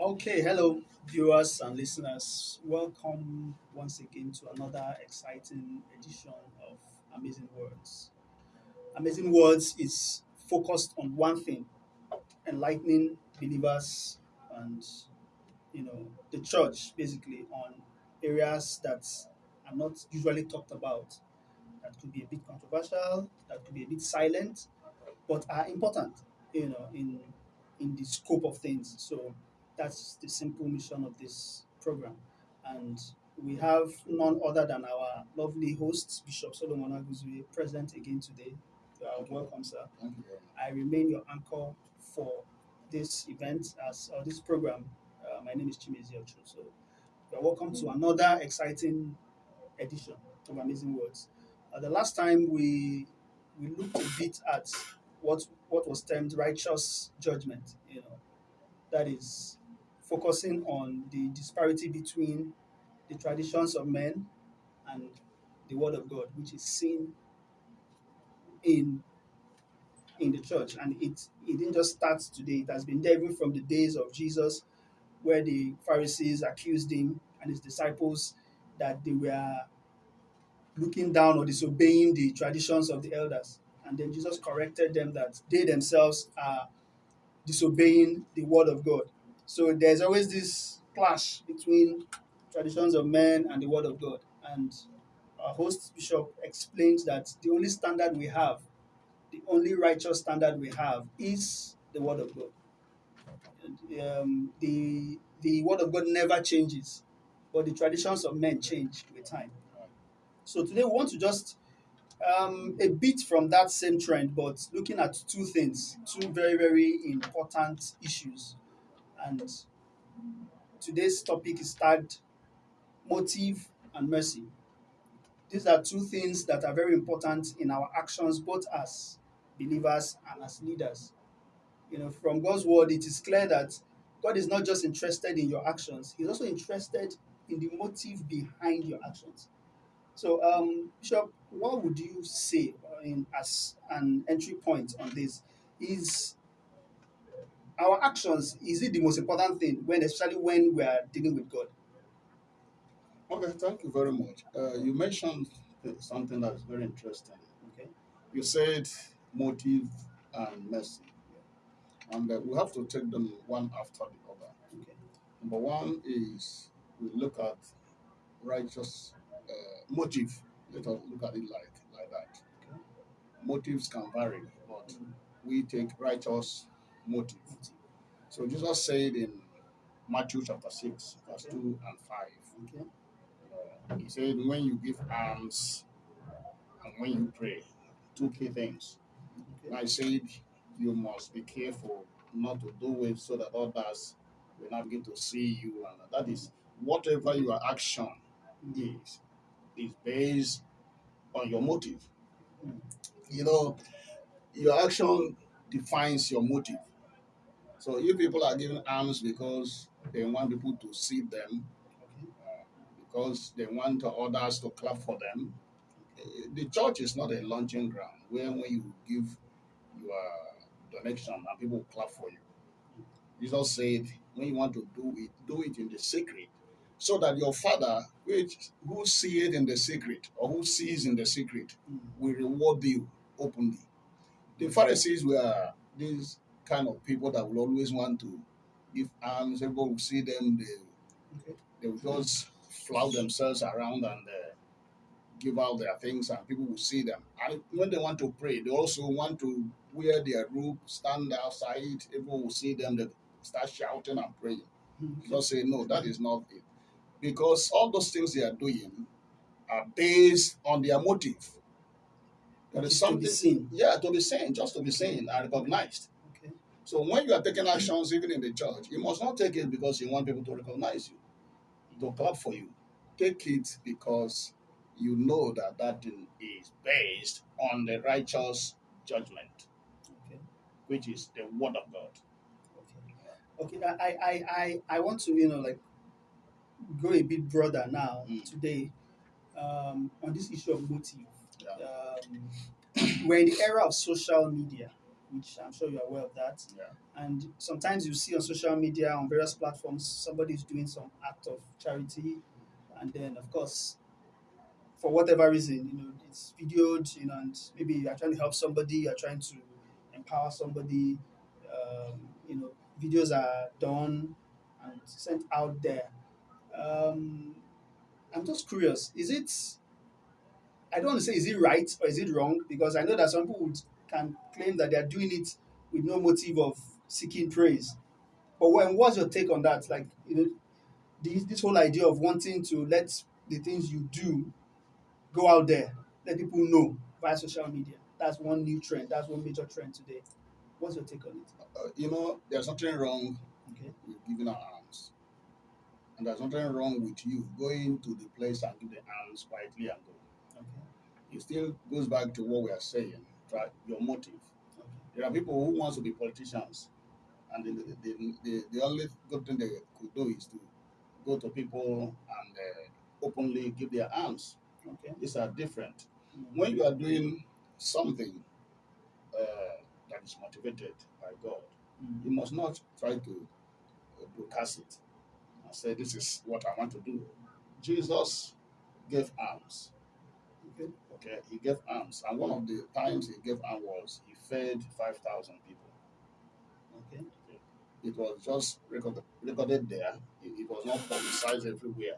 Okay, hello, viewers and listeners. Welcome once again to another exciting edition of Amazing Words. Amazing Words is focused on one thing enlightening believers and you know the church basically on areas that are not usually talked about that could be a bit controversial that could be a bit silent but are important you know in in the scope of things so that's the simple mission of this program and we have none other than our lovely host bishop solomon aguzwe present again today uh, welcome sir Thank you. I remain your anchor for this event as or this program. Uh, my name is Chimezi Ocho. So you're welcome to another exciting edition of Amazing Words. Uh, the last time we we looked a bit at what what was termed righteous judgment. You know, that is focusing on the disparity between the traditions of men and the Word of God, which is seen in in the church. And it it didn't just start today. It has been there even from the days of jesus where the pharisees accused him and his disciples that they were looking down or disobeying the traditions of the elders. And then jesus corrected them that they themselves are disobeying the word of god so there's always this clash between traditions of men and the word of god and our host bishop explained that the only standard we have the only righteous standard we have is the Word of God. And, um, the the Word of God never changes, but the traditions of men change with time. So today we want to just um, a bit from that same trend, but looking at two things, two very very important issues, and today's topic is tagged motive and mercy. These are two things that are very important in our actions, both as believers and as leaders. You know, from God's word, it is clear that God is not just interested in your actions, He's also interested in the motive behind your actions. So, um, Bishop, what would you say uh, in, as an entry point on this? Is our actions is it the most important thing when, especially when we are dealing with God? Okay, thank you very much. Uh, you mentioned something that is very interesting. Okay. You said motive and mercy, and uh, we have to take them one after the other. Okay. Number one is we look at righteous uh, motive. Let us look at it like like that. Okay. Motives can vary, but we take righteous motive. So Jesus said in Matthew chapter six, verse Okay. two and five. Okay. Uh, he said, when you give alms and when you pray, two key things. Okay. I said, you must be careful not to do it so that others will not begin to see you. And that is whatever your action is, is based on your motive. Mm. You know, your action defines your motive. So if people are giving alms because they want people to see them, because they want others to clap for them. The church is not a launching ground where when you give your donation and people clap for you. Jesus said, when you want to do it, do it in the secret, so that your Father, which who see it in the secret or who sees in the secret, will reward you openly. The Pharisees were these kind of people that will always want to give alms. Everybody will see them. They Okay. they will just flout themselves around and uh, give out their things and people will see them and when they want to pray they also want to wear their robe stand outside everyone will see them they start shouting and praying Mm. just say no that is not it because all those things they are doing are based on their motive there is To be something seen. yeah to be seen just to be seen and recognized. So when you are taking actions even in the church you must not take it because you want people to recognize you to clap for you. Take it because you know that that thing is based on the righteous judgment, Okay. which is the word of God. Okay. Okay. I, I, I, I want to, you know, like go a bit broader now Mm. today um, on this issue of motive. Yeah. Um, we're in the era of social media. Which I'm sure you're aware of that. Yeah. And sometimes you see on social media, on various platforms, somebody is doing some act of charity, and then, of course, for whatever reason, you know, it's videoed, you know, and maybe you're trying to help somebody, you're trying to empower somebody, um, you know, videos are done and sent out there. Um, I'm just curious, is it, I don't want to say is it right or is it wrong? Because I know that some people would, can claim that they are doing it with no motive of seeking praise. But when, what's your take on that? Like, you know, this, this whole idea of wanting to let the things you do go out there, let people know via social media. That's one new trend. That's one major trend today. What's your take on it? Uh, you know, there's nothing wrong Okay. with giving out alms. And there's nothing wrong with you going to the place and give the alms quietly and go. Okay. It still goes back to what we are saying, Your motive. There are people who wants to be politicians, and the, the, the, the, only good thing they could do is to go to people and uh, openly give their alms. Okay. These are different. When you are doing something uh, that is motivated by God, Mm. you must not try to uh, broadcast it and say, This is what I want to do. Jesus gave alms. Okay. Okay, he gave alms, and one of the times he gave alms was he fed five thousand people. Okay. It was just recorded, recorded there. It, it was not publicized everywhere.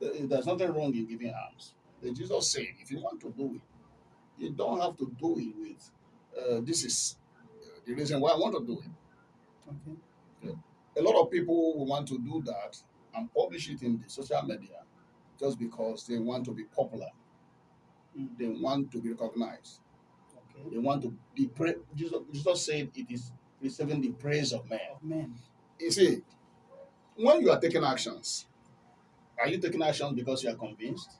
There's nothing wrong in giving alms. Jesus said, if you want to do it, you don't have to do it with. Uh, this is uh, the reason why I want to do it. Okay. A lot of people will want to do that and publish it in the social media just because they want to be popular. Mm. They want to be recognized. Okay. They want to be pra- Jesus, Jesus said it is receiving the praise of men. Of men. You see, when you are taking actions, are you taking actions because you are convinced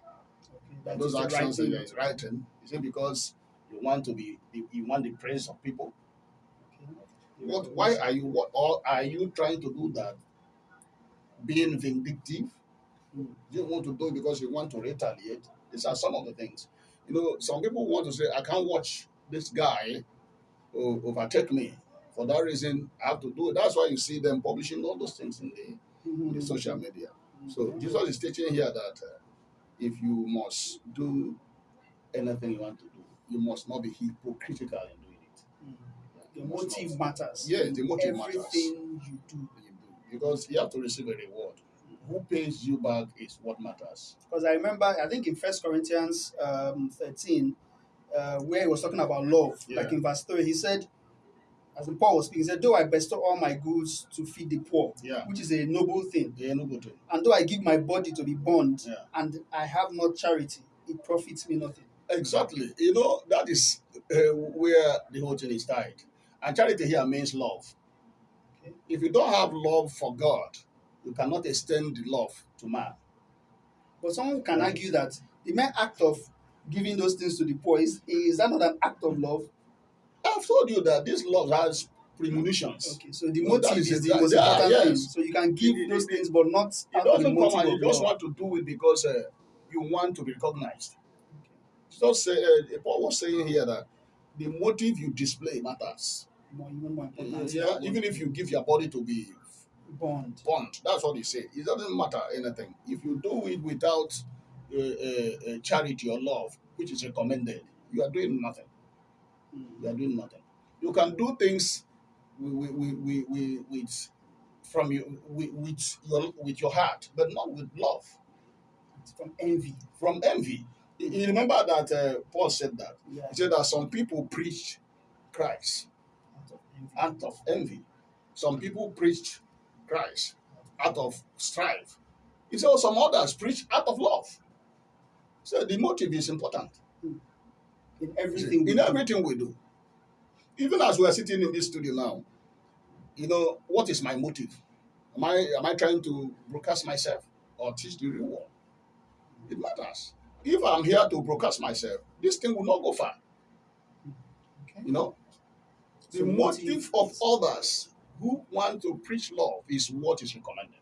Okay. that those right actions is right? Is it because you want to be you want the praise of people? Okay. What why are you what or are you trying to do that being vindictive? Mm. You want to do it because you want to retaliate. These are some of the things. You know, some people want to say, I can't watch this guy o- overtake me. For that reason, I have to do it. That's why you see them publishing all those things in the, in the Mhm. social media. So Jesus is teaching here that uh, if you must do anything you want to do, you must not be hypocritical in doing it. Mm. You The must motive not. matters. Yes, in the motive matters. Everything you do. You do. Because you have to receive a reward. Who pays you back is what matters. Because I remember, I think in First Corinthians um, 13, uh, where he was talking about love, Yeah. like in verse 3, he said, as Paul was speaking, he said, Though I bestow all my goods to feed the poor, Yeah. which is a noble thing, Yeah, no good thing. and though I give my body to be burned, Yeah. and I have not charity, it profits me nothing. Exactly. You know, that is uh, where the whole thing is tied. And charity here means love. Okay. If you don't have love for God, you cannot extend the love to man. But someone can argue that the mere act of giving those things to the poor is, is that not an act of love? I've told you that this love has premonitions. Okay, so the No, motive is is the most important thing. yes. So you can give It- those it- things, but not It out of the doesn't come and you just want to do it because uh, you want to be recognized. Just say, uh, Paul was saying here that the motive you display matters. More, more. Yeah, even if you give your body to be bond. bond. That's what he said. It doesn't matter anything. If you do it without uh, uh, uh, charity or love, which is recommended, you are doing nothing. Mm. You are doing nothing. You can do things with, with, with, with, with from you with, with your with your heart, but not with love. It's from envy. From envy. You you remember that uh, Paul said that. Yeah. He said that some people preach Christ Out of envy. out of envy. Some people preach Christ out of strife. He said, "Oh, some others preach out of love. So the motive is important in everything. we in do. everything we do. Even as we are sitting in this studio now, you know, what is my motive? Am I am I trying to broadcast myself or teach the real world? It matters. If I'm here to broadcast myself, this thing will not go far. Okay. You know, the So motive of others who want to preach love is what is recommended.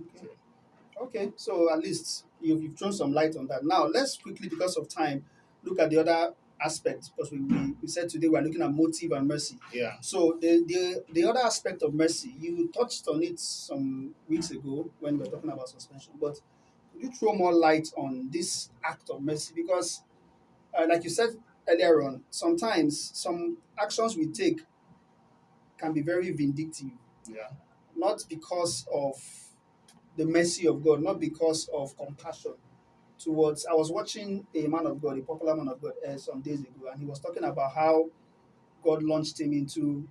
Okay. Okay, so at least you've, you've thrown some light on that. Now, let's quickly, because of time, look at the other aspect because we, we, we said today we're looking at motive and mercy. Yeah. So the, the the other aspect of mercy, you touched on it some weeks ago when we were talking about suspension, but could you throw more light on this act of mercy? Because, uh, like you said earlier on, sometimes some actions we take can be very vindictive, Yeah. not because of the mercy of God, not because of compassion towards. I was watching a man of God, a popular man of God, uh, some days ago, and he was talking about how God launched him into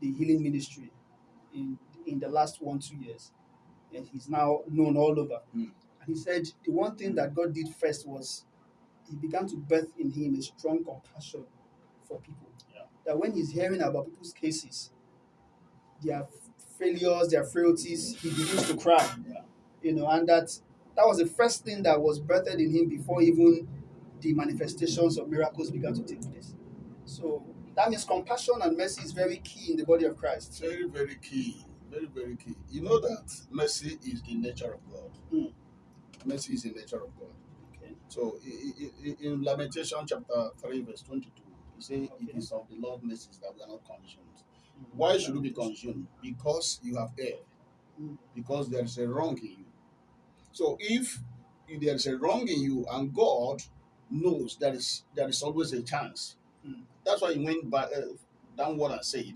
the healing ministry in in the last one two years, and he's now known all over. Mm. And he said the one thing that God did first was he began to birth in him a strong compassion for people. Yeah. That when he's hearing about people's cases, their failures, their frailties, he begins to cry. You know, and that that was the first thing that was birthed in him before even the manifestations of miracles began to take place. So that means compassion and mercy is very key in the body of Christ. Very, very key. Very, very key. You know that mercy is the nature of God. Mm. Mercy is the nature of God. Okay. So in Lamentation chapter 3, verse 22, you says, It Okay. is of the Lord mercies that we are not consumed. Why should you be consumed? Because you have erred. Mm. Because there is a wrong in you. So if there is a wrong in you and God knows there is there is always a chance. Mm. That's why he went back uh, downward and said,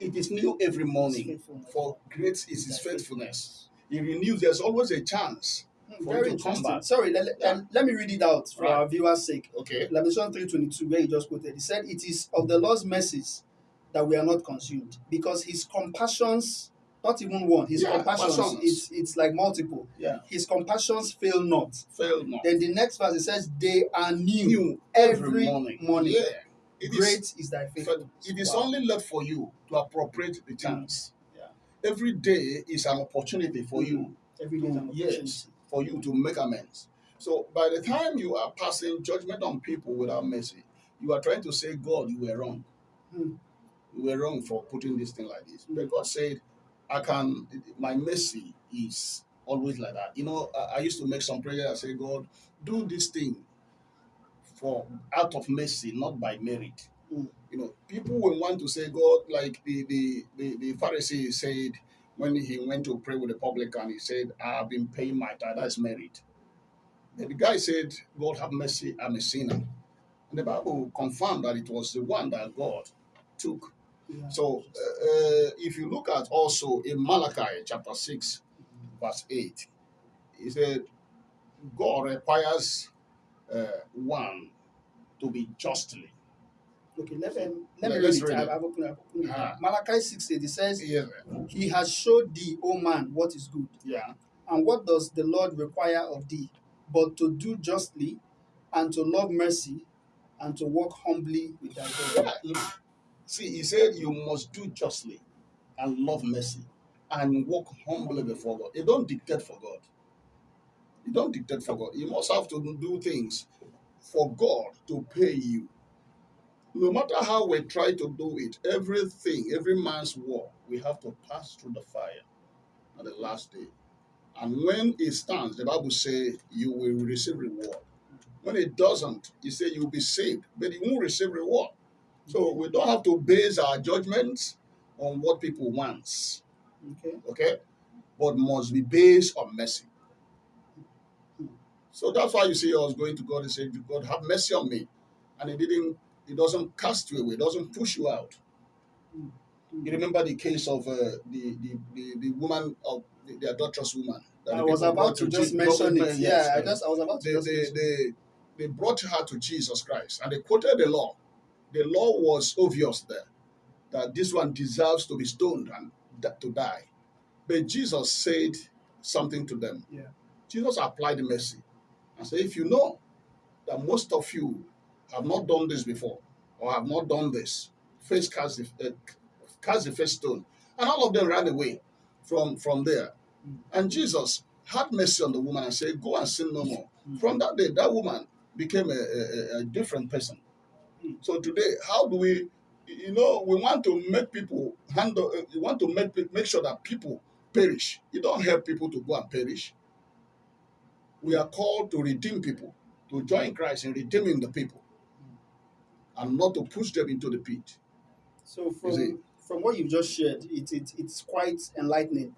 It is new every morning, for great is his faithfulness. He renews, there's always a chance. For Very interesting. Sorry, let, let- Yeah. um, let me read it out for Right. our viewers' sake. Okay. Lamentation 322, where he just quoted, he said, It is of the Lord's mercies that we are not consumed, because his compassions, not even one, his Yeah, compassions, compassions. it's, it's like multiple. Yeah. His compassions fail not. Fail not. Then the next verse it says, They are new, New every morning. Yeah. It is- Great is thy faithfulness. it is Wow. only left for you to appropriate the chance. Yeah. Every day is an opportunity for you every day is an to yes, for you to make amends. So by the time you are passing judgment on people without mercy, you are trying to say, God, you were wrong. Hmm. You were wrong for putting this thing like this. But God said, I can my mercy is always like that. You know, I, I used to make some prayer and say, God, do this thing for out of mercy, not by merit. Mm. You know, people will want to say, God, like the the, the, the Pharisee said when he went to pray with the publican, he said, I have been paying my tithe, that's merit. And the guy said, God have mercy, I'm a sinner. And the Bible confirmed that it was the one that God took. So uh, uh, if you look at also in Malachi chapter 6, verse 8, he said, God requires uh, one to be justly. Okay, let, um, let me Let- read it. read it. I've opened, I've opened it. Ah. Malachi 6 8, it says, Yeah. He has showed thee, O man, what is good. Yeah. And what does the Lord require of thee? But to do justly, and to love mercy, and to walk humbly with thy God. Yeah. See, he said you must do justly and love mercy and walk humbly before God. You don't dictate for God. You don't dictate for God. You must have to do things for God to pay you. No matter how we try to do it, everything, every man's work, we have to pass through the fire at the last day. And when it stands, the Bible says you will receive reward. When it doesn't, you say you'll be saved, but you won't receive reward. So we don't have to base our judgments on what people want, Okay. okay? But must be based on mercy. So that's why you see us going to God and say, God, have mercy on me. And he didn't, he doesn't cast you away, doesn't push you out. You remember the case of uh, the, the, the, the woman of the, the adulterous woman. that I was about to just mention it. Yeah, I just I was about to they, they, they, they brought her to Jesus Christ and they quoted the law. The law was obvious there that this one deserves to be stoned and to die. But Jesus said something to them. Yeah. Jesus applied mercy and said, If you know that most of you have not done this before or have not done this, first cast the, uh, cast the first stone. And all of them ran away from, from there. Mm. And Jesus had mercy on the woman and said, Go and sin no more. Mm. From that day, that woman became a, a- a different person. So today, how do we, you know, we want to make people handle, uh, we want to make, make sure that people perish. You don't help people to go and perish. We are called to redeem people, to join Christ in redeeming the people. and not to push them into the pit. So from from what you've just shared, it, it it's quite enlightening.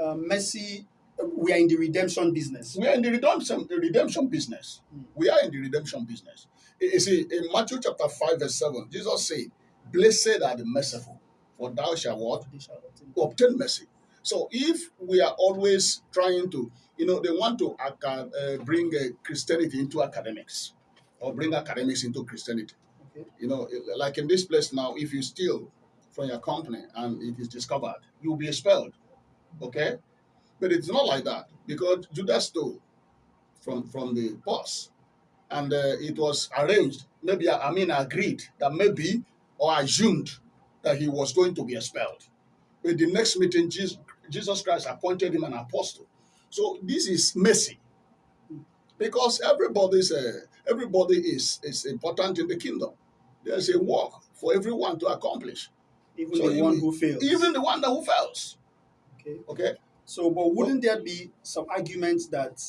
Uh, Mercy, uh, we are in the redemption business. We are in the redemption, the redemption business. Mm. We are in the redemption business. You see, in Matthew chapter 5, verse 7, Jesus said, Blessed are the merciful, for thou shalt what? They shall obtain. obtain mercy. So if we are always trying to, you know, they want to aca- uh, bring uh, Christianity into academics or bring academics into Christianity. Okay. You know, like in this place now, if you steal from your company and it is discovered, you'll be expelled. Okay? But it's not like that because Judas stole from, from the boss and uh, it was arranged, maybe, I mean, agreed that maybe or assumed that he was going to be expelled. With the next meeting, Jesus, Jesus Christ appointed him an apostle. So this is mercy, because everybody's uh, everybody is is important in the kingdom. There's a work for everyone to accomplish, Even So the one who fails. even the one that who fails. okay. Okay, So, but wouldn't there be some arguments that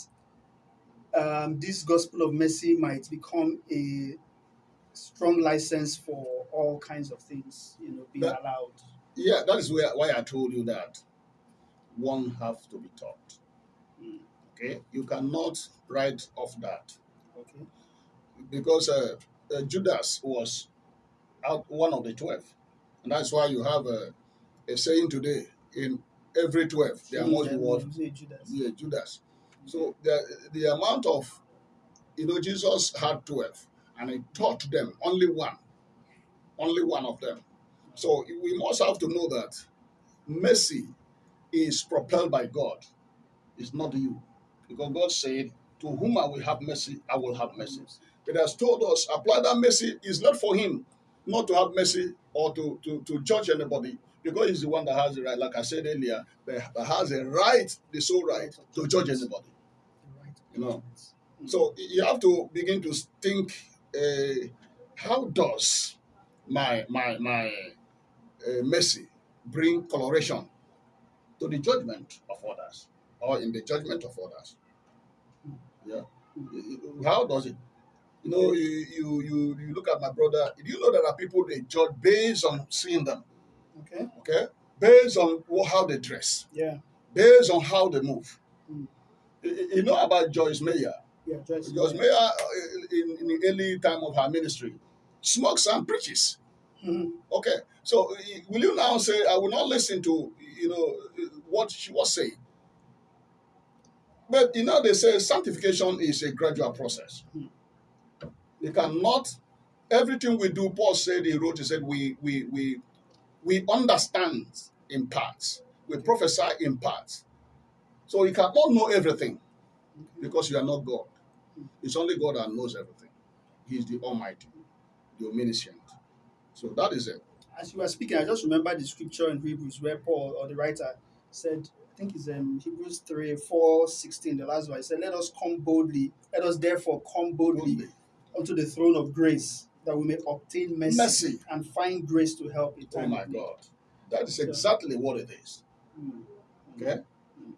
um, this gospel of mercy might become a strong license for all kinds of things, you know, being That- allowed? yeah, that is where why I told you that one have to be taught. Mm. Okay, you cannot write off that. Okay. because uh, uh, Judas was out one of the twelve, and that's why you have a, a saying today: in every twelve, there must be Yeah, what you say Judas. yeah, Judas. So the the amount of you know Jesus had twelve, and he taught them only one, only one of them. So we must have to know that mercy is propelled by God. It's not you, because God said, "To whom I will have mercy, I will have mercy." It has told us apply that mercy is not for him, not to have mercy or to, to, to judge anybody, because he's the one that has the right, like I said earlier, that that has a right, the sole right to judge anybody. You know. So you have to begin to think, uh, how does my my my uh, mercy bring coloration to the judgment of others, or in the judgment of others? Yeah. How does it? You know, you, you you you look at my brother. Do you know there are people they judge based on seeing them? Okay. Okay, based on how they dress, Yeah. based on how they move. Mm. You- know about Joyce Meyer. Yeah. Joyce. Yeah. Meyer, uh, in, in the early time of her ministry, smokes and preaches. Mhm. Okay, so uh, will you now say, I will not listen to, you know, uh, what she was saying? But, you know, they say sanctification is a gradual process. Hmm. You cannot, everything we do, Paul said, he wrote, he said, we, we, we, we understand in parts, we prophesy in parts. So you cannot know everything because you are not God. It's only God that knows everything. He is the Almighty, the Omniscient. So that is it. As you were speaking, I just remember the scripture in Hebrews where Paul or the writer said, I think it's um, Hebrews 3, 4, 16, the last one. He said, Let us come boldly, let us therefore come boldly Boldly. unto the throne of grace, that we may obtain mercy, Mercy. and find grace to help in Oh time my of need. God. That is exactly what it is. Mm. Okay?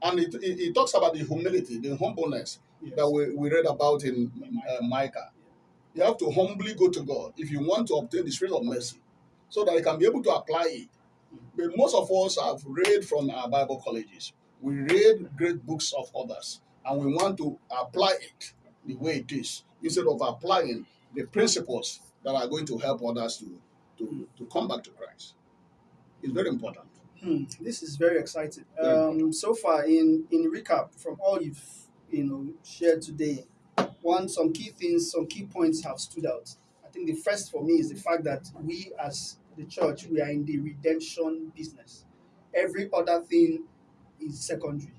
And it, it, it talks about the humility, the humbleness Yes. that we, we read about in uh, Micah. You have to humbly go to God if you want to obtain the spirit of mercy so that you can be able to apply it. But most of us have read from our Bible colleges. We read great books of others and we want to apply it the way it is instead of applying the principles that are going to help others to, to, to come back to Christ. It's very important. Hmm, this is very exciting. Um, so far, in in recap from all you've you know shared today, one some key things, some key points have stood out. I think the first for me is the fact that we as the church we are in the redemption business. Every other thing is secondary.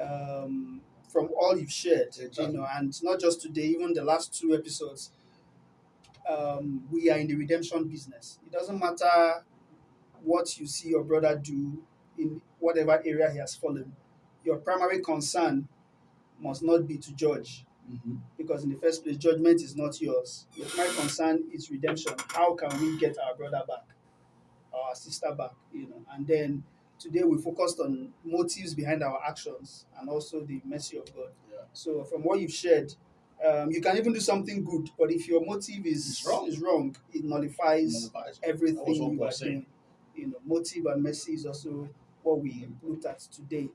Um, from all you've shared, you Exactly. know, and not just today, even the last two episodes, um, we are in the redemption business. It doesn't matter what you see your brother do in whatever area he has fallen. Your primary concern must not be to judge, Mhm. because in the first place, judgment is not yours. Your primary concern is redemption. How can we get our brother back, our sister back? You know, and then today we focused on motives behind our actions and also the mercy of God. Yeah. So from what you've shared, Um, you can even do something good, but if your motive is It's wrong. is wrong, it nullifies That everything you are said. doing. You know, motive and mercy is also what we looked at today.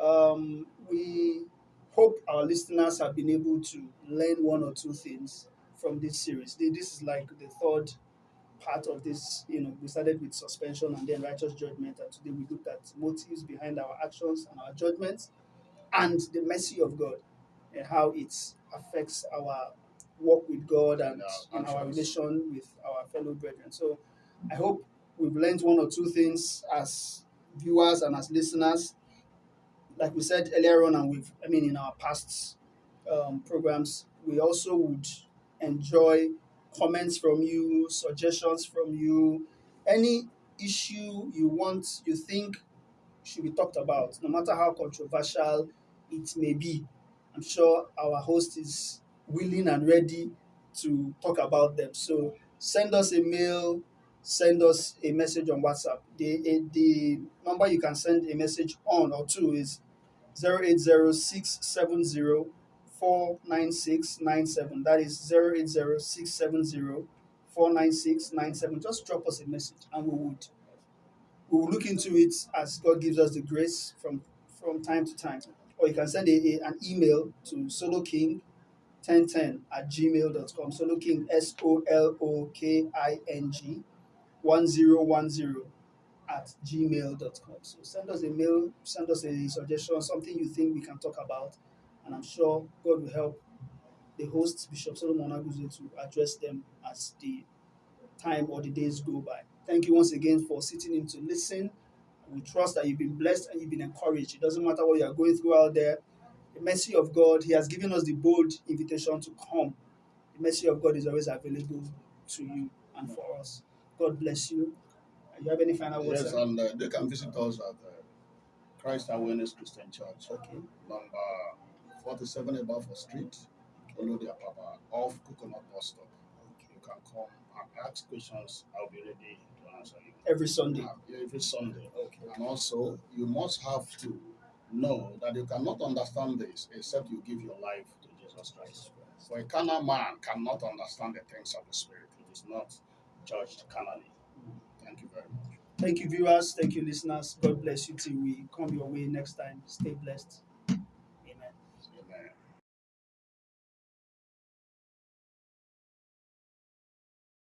Um, we hope our listeners have been able to learn one or two things from this series. This is like the third part of this. You know, we started with suspension and then righteous judgment, and today we looked at motives behind our actions and our judgments, and the mercy of God and how it affects our walk with God and And our in our relation with our fellow brethren. So I hope we've learned one or two things as viewers and as listeners. Like we said earlier on, and we've, I mean, in our past um, programs, we also would enjoy comments from you, suggestions from you, any issue you want, you think should be talked about, no matter how controversial it may be. I'm sure our host is willing and ready to talk about them. So send us a mail, send us a message on WhatsApp. The, the number you can send a message on or to is 08067049697. That is 08067049697. Just drop us a message and we would we will look into it as God gives us the grace from from time to time. Or you can send a, a- an email to soloking1010 at gmail.com. Soloking, S O L O K I N G 1010 at gmail.com. So send us a mail, send us a suggestion, something you think we can talk about. And I'm sure God will help the host, Bishop Solomon Aguzo, to address them as the time or the days go by. Thank you once again for sitting in to listen. We trust that you've been blessed and you've been encouraged. It doesn't matter what you are going through out there. The mercy of God, He has given us the bold invitation to come. The mercy of God is always available to you and for us. God bless you. You have any final words? Yes, sir? and uh, they can visit us at uh, Christ Awareness Christian Church, Okay. number 47 Abafo Street, Olodi Apapa, off Coconut Bus Stop. You can come and ask questions. I'll be ready to answer you. Every Sunday. Uh, every Sunday. Okay. And also, you must have to know that you cannot understand this except you give your life to Jesus Christ. For a carnal man cannot understand the things of the Spirit. It is not judged carnally. Thank you very much. Thank you, viewers. Thank you, listeners. God bless you till we come your way next time. Stay blessed.